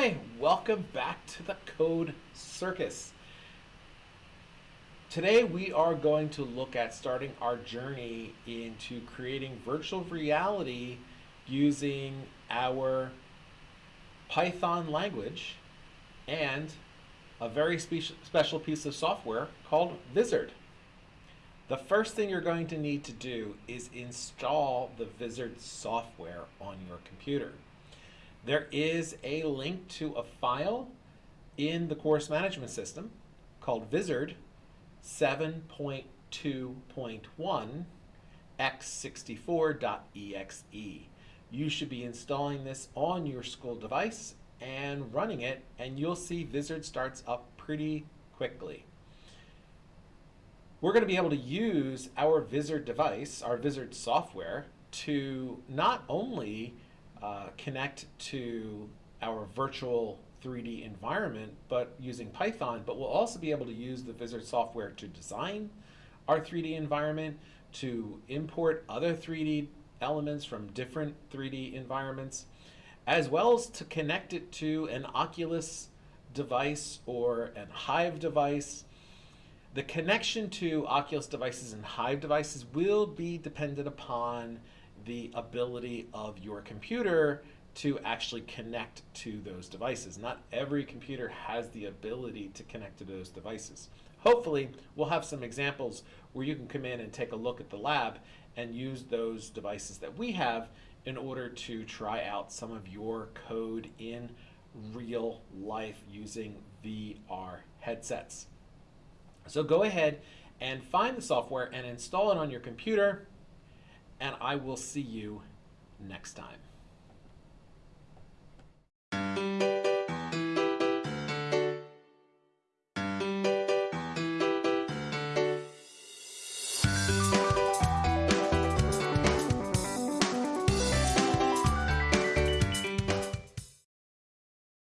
Hi, welcome back to the Code Circus. Today we are going to look at starting our journey into creating virtual reality using our Python language and a very spe special piece of software called Vizard. The first thing you're going to need to do is install the Vizard software on your computer. There is a link to a file in the course management system called Vizard 7.2.1 x64.exe. You should be installing this on your school device and running it, and you'll see Vizard starts up pretty quickly. We're going to be able to use our Vizard device, our Vizard software, to not only uh, connect to our virtual 3D environment, but using Python, but we'll also be able to use the Vizard software to design our 3D environment, to import other 3D elements from different 3D environments, as well as to connect it to an Oculus device or an Vive device. The connection to Oculus devices and Vive devices will be dependent upon the ability of your computer to actually connect to those devices. Not every computer has the ability to connect to those devices. Hopefully, we'll have some examples where you can come in and take a look at the lab and use those devices that we have in order to try out some of your code in real life using VR headsets. So go ahead and find the software and install it on your computer and I will see you next time.